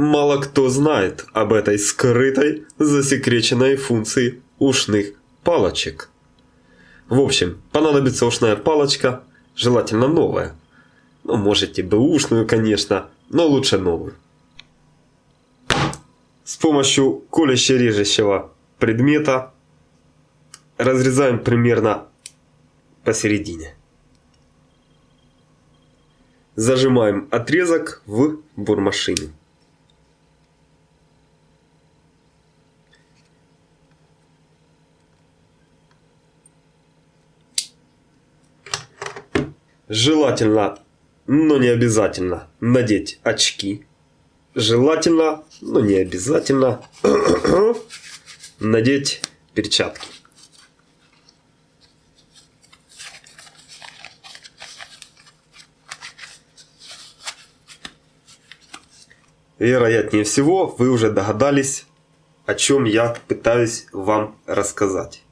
мало кто знает об этой скрытой, засекреченной функции ушных палочек. В общем, понадобится ушная палочка, желательно новая. Ну, можете бэушную, конечно, но лучше новую. С помощью колюще-режущего предмета разрезаем примерно посередине. Зажимаем отрезок в бурмашину. Желательно, но не обязательно, надеть очки. Желательно, но не обязательно, надеть перчатки. Вероятнее всего, вы уже догадались, о чем я пытаюсь вам рассказать.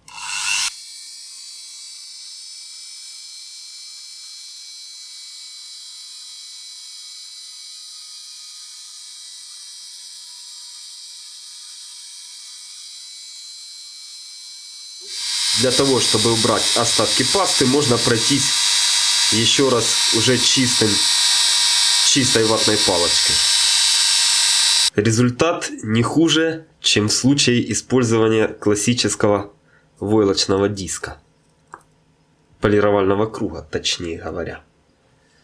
Для того, чтобы убрать остатки пасты, можно пройтись еще раз уже чистым, чистой ватной палочкой. Результат не хуже, чем в случае использования классического войлочного диска. Полировального круга, точнее говоря.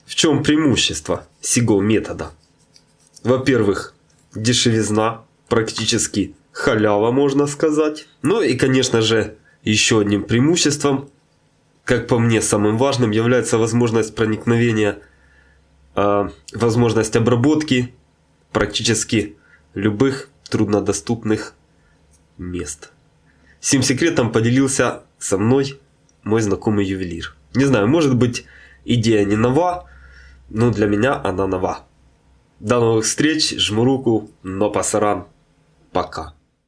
В чем преимущество сего метода? Во-первых, дешевизна, практически халява, можно сказать. Ну и, конечно же, еще одним преимуществом, как по мне самым важным, является возможность проникновения, э, возможность обработки практически любых труднодоступных мест. Сим секретом поделился со мной мой знакомый ювелир. Не знаю, может быть идея не нова, но для меня она нова. До новых встреч, жму руку, но пасаран, пока.